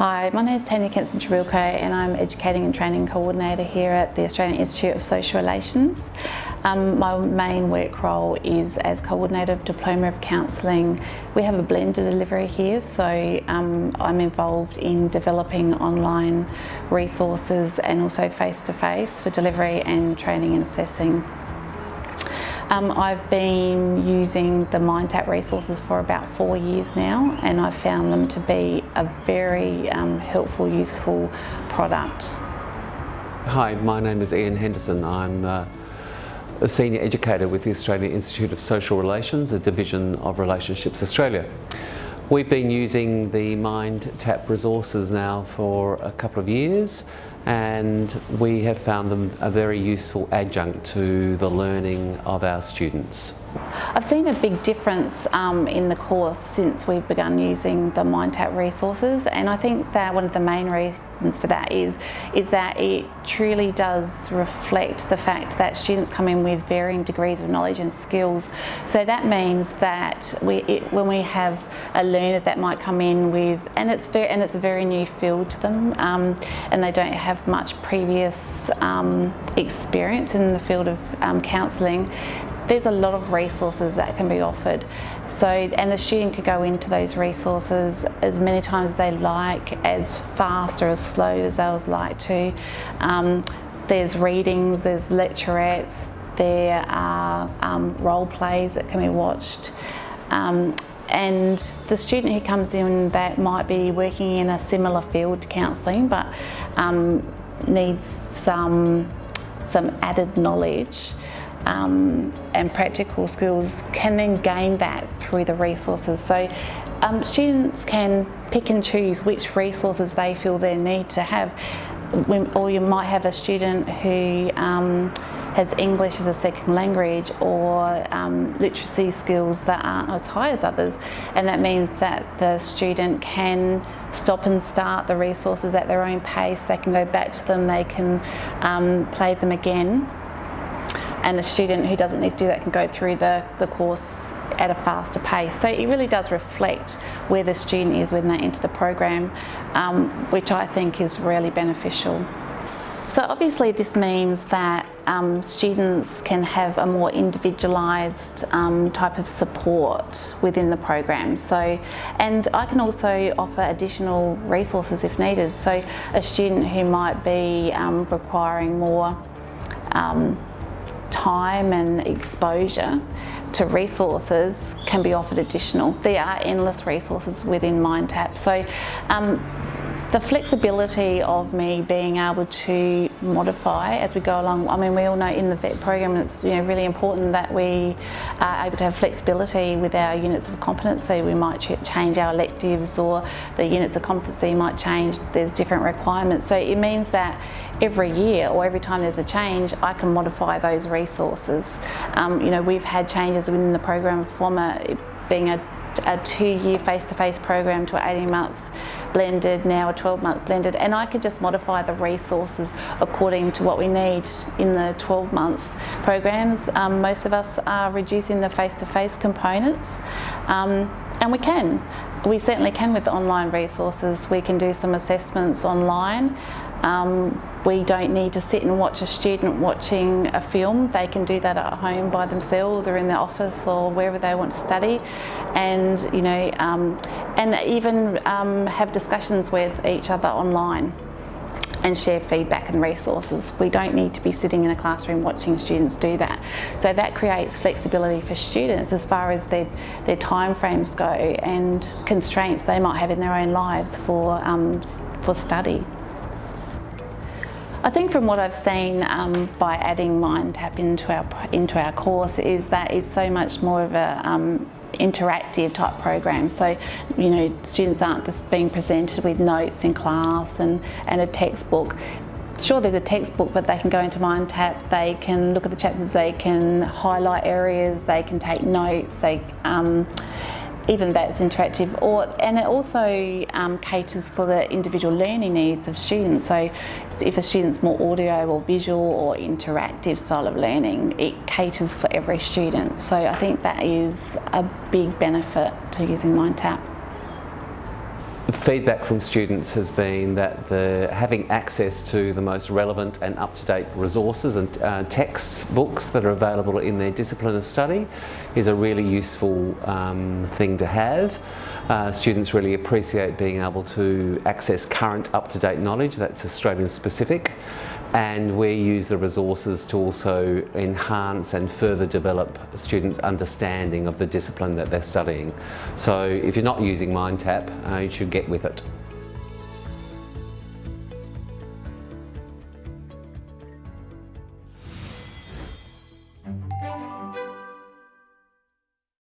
Hi, my name is Tanya Kenson Chabilko and I'm Educating and Training Coordinator here at the Australian Institute of Social Relations. Um, my main work role is as Coordinator of Diploma of Counselling. We have a blended delivery here, so um, I'm involved in developing online resources and also face-to-face -face for delivery and training and assessing. Um, I've been using the MindTap resources for about four years now and I've found them to be a very um, helpful, useful product. Hi, my name is Ian Henderson. I'm uh, a senior educator with the Australian Institute of Social Relations, a division of Relationships Australia. We've been using the MindTap resources now for a couple of years and we have found them a very useful adjunct to the learning of our students. I've seen a big difference um, in the course since we've begun using the MindTap resources and I think that one of the main reasons for that is, is that it truly does reflect the fact that students come in with varying degrees of knowledge and skills. So that means that we, it, when we have a learner that might come in with, and it's, very, and it's a very new field to them um, and they don't have much previous um, experience in the field of um, counselling, there's a lot of resources that can be offered. So, and the student could go into those resources as many times as they like, as fast or as slow as they would like to. Um, there's readings, there's lecturettes, there are um, role plays that can be watched. Um, and the student who comes in that might be working in a similar field to counselling but um, needs some, some added knowledge um, and practical skills can then gain that through the resources. So um, students can pick and choose which resources they feel they need to have. Or you might have a student who um, has English as a second language or um, literacy skills that aren't as high as others and that means that the student can stop and start the resources at their own pace, they can go back to them, they can um, play them again and a student who doesn't need to do that can go through the, the course at a faster pace. So it really does reflect where the student is when they enter the program, um, which I think is really beneficial. So obviously this means that um, students can have a more individualised um, type of support within the program. So, and I can also offer additional resources if needed. So a student who might be um, requiring more um, time and exposure to resources can be offered additional. There are endless resources within MindTap. So um, the flexibility of me being able to modify as we go along, I mean we all know in the VET program it's you know, really important that we are able to have flexibility with our units of competency. We might change our electives or the units of competency might change, there's different requirements. So it means that every year or every time there's a change I can modify those resources. Um, you know we've had changes within the program from a, being a a two-year face-to-face program to an 18-month blended, now a 12-month blended, and I could just modify the resources according to what we need in the 12-month programs. Um, most of us are reducing the face-to-face -face components, um, and we can. We certainly can with the online resources. We can do some assessments online. Um, we don't need to sit and watch a student watching a film. They can do that at home by themselves or in their office or wherever they want to study and you know um, and even um, have discussions with each other online and share feedback and resources. We don't need to be sitting in a classroom watching students do that. So that creates flexibility for students as far as their, their time frames go and constraints they might have in their own lives for, um, for study. I think from what I've seen um, by adding MindTap into our into our course is that it's so much more of a um, interactive type program. So, you know, students aren't just being presented with notes in class and, and a textbook. Sure, there's a textbook, but they can go into MindTap, they can look at the chapters, they can highlight areas, they can take notes, they um, even that's interactive or and it also um, caters for the individual learning needs of students so if a student's more audio or visual or interactive style of learning it caters for every student so I think that is a big benefit to using MindTap. Feedback from students has been that the, having access to the most relevant and up-to-date resources and uh, texts, books that are available in their discipline of study is a really useful um, thing to have. Uh, students really appreciate being able to access current up-to-date knowledge that's Australian specific and we use the resources to also enhance and further develop students' understanding of the discipline that they're studying. So if you're not using MindTap, uh, you should get with it.